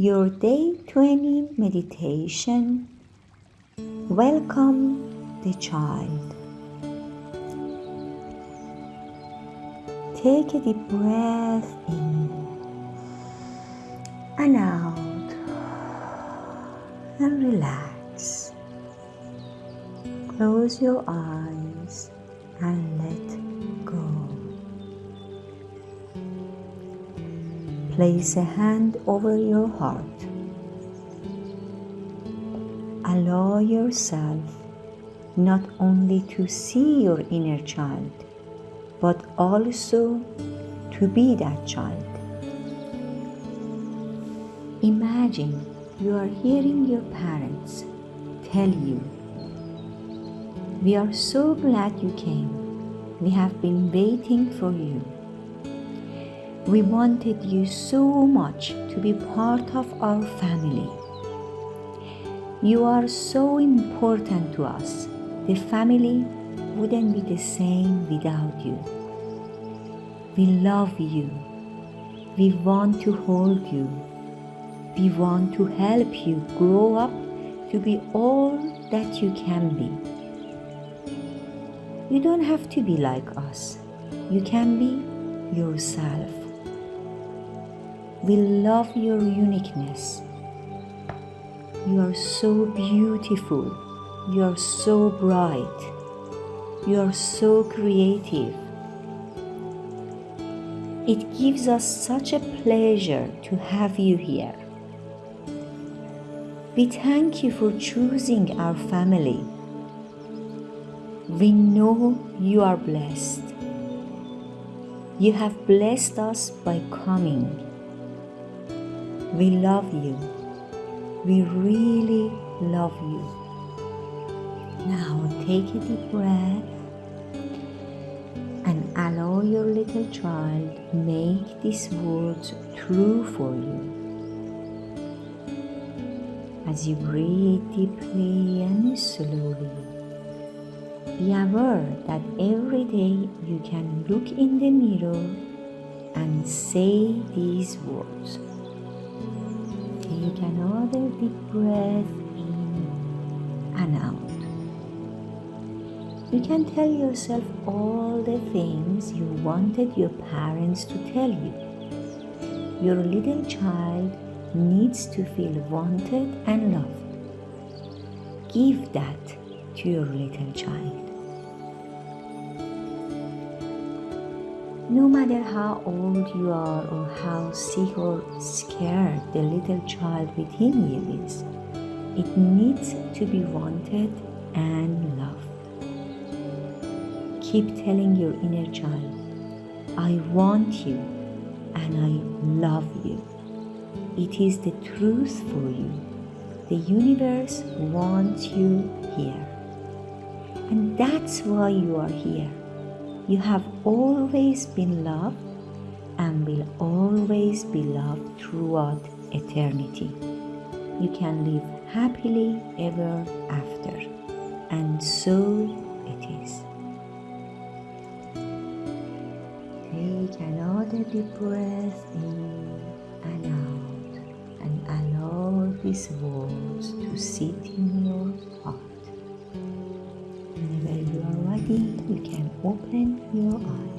your day 20 meditation. Welcome the child. Take a deep breath in and out and relax. Close your eyes and let Place a hand over your heart. Allow yourself not only to see your inner child, but also to be that child. Imagine you are hearing your parents tell you, We are so glad you came. We have been waiting for you. We wanted you so much to be part of our family. You are so important to us. The family wouldn't be the same without you. We love you. We want to hold you. We want to help you grow up to be all that you can be. You don't have to be like us. You can be yourself. We love your uniqueness. You are so beautiful. You are so bright. You are so creative. It gives us such a pleasure to have you here. We thank you for choosing our family. We know you are blessed. You have blessed us by coming. We love you. We really love you. Now take a deep breath and allow your little child make these words true for you. As you breathe deeply and slowly, be aware that every day you can look in the mirror and say these words. Take another deep breath in and out. You can tell yourself all the things you wanted your parents to tell you. Your little child needs to feel wanted and loved. Give that to your little child. No matter how old you are or how sick or scared the little child within you is, it needs to be wanted and loved. Keep telling your inner child, I want you and I love you. It is the truth for you. The universe wants you here. And that's why you are here. You have always been loved and will always be loved throughout eternity. You can live happily ever after. And so it is. Take another deep breath in and out and allow these words to sit in your heart. Whenever you are ready, you can open your eyes.